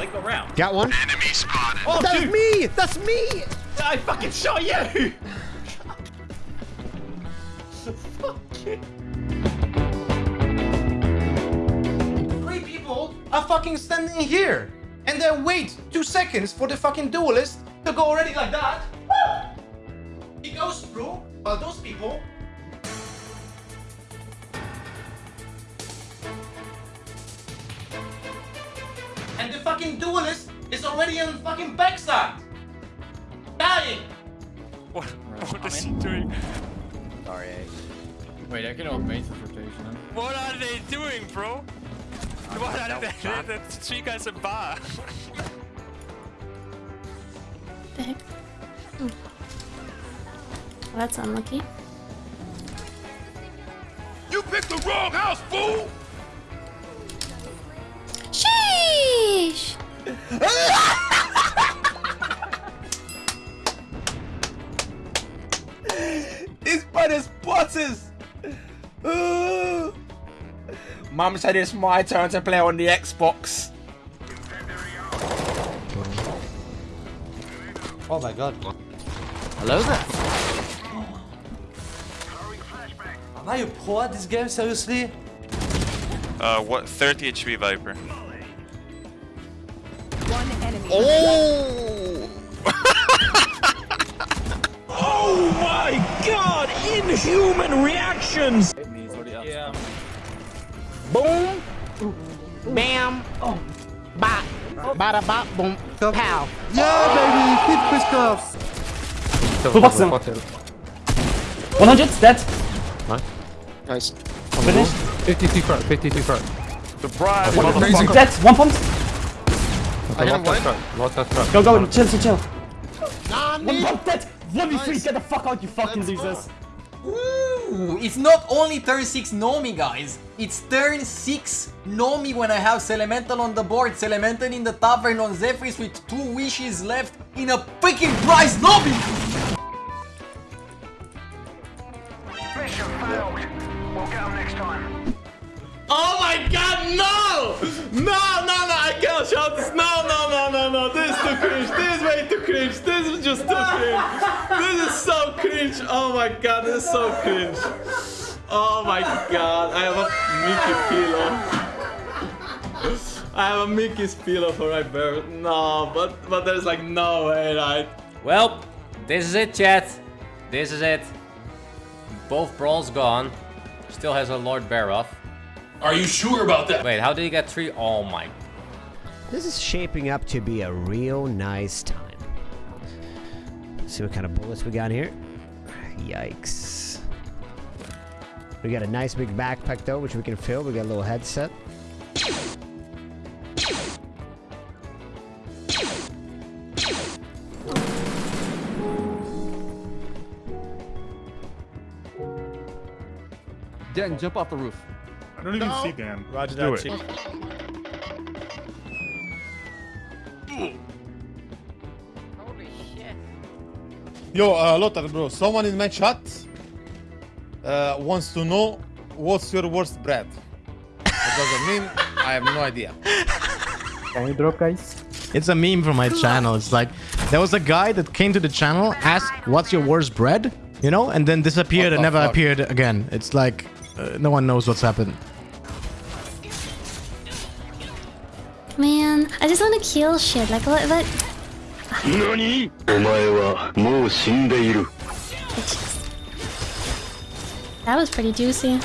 They go round. Got one. Enemy spotted. Oh, That's dude! me! That's me! I fucking shot you! Fucking- Three people are fucking standing here. And then wait two seconds for the fucking duelist to go already like that. He goes through, while those people fucking duelist is already on fucking backside. Dying. What, what is he doing? Sorry. Wait, I can automate the rotation. What are they doing, bro? What are they? That's three guys in bar. the heck? Well, that's unlucky. You picked the wrong house, fool! Mum said it's my turn to play on the Xbox. Oh my god. Hello there. Am I a pro at this game, seriously? Uh, what? 30 HP Viper. One enemy. Oh! Oh my god! Inhuman reactions! Yeah. Boom. Bam. Bop. Bada bop. Boom. Pow. Yeah, baby! Hit crisscross! Full box them. 100, dead. Nice. Finished. 52 front, 52 front. Surprise, One, motherfucker. dead, one pumped. I got one. Lost that front. Go, go, chill, chill, chill. One Nani? pump, dead. 1v3, get the fuck out, you fucking losers. Ooh, it's not only turn 6 Nomi guys, it's turn 6 Nomi when I have Sellemental on the board, Sellemental in the tavern on Zephrys with 2 wishes left in a freaking prize lobby! Mission failed. We'll get them next time. Oh my god, no! No, no, no, I can't shout this. No, no, no, no, no. This is too cringe. This is way too cringe. This Oh my god, this is so cringe. Oh my god, I have a Mickey pillow. I have a Mickey's pillow for my birth. No, but but there's like no way, right? Well, this is it, chat. This is it. Both brawls gone. Still has a Lord Barov. Are you sure about that? Wait, how did he get three? Oh my. This is shaping up to be a real nice time. Let's see what kind of bullets we got here. Yikes. We got a nice big backpack though, which we can fill. We got a little headset. Dan, jump off the roof. I don't even see Dan. Roger Do that, it. Yo, uh, Lothar, bro, someone in my chat uh, wants to know what's your worst bread. What does it mean? I have no idea. Can you drop, guys? It's a meme from my channel. It's like there was a guy that came to the channel, asked, "What's your worst bread?" You know, and then disappeared What and the never fuck? appeared again. It's like uh, no one knows what's happened. Man, I just want to kill shit. Like, what? what? 何お前はもう死んでいる That was pretty juicy.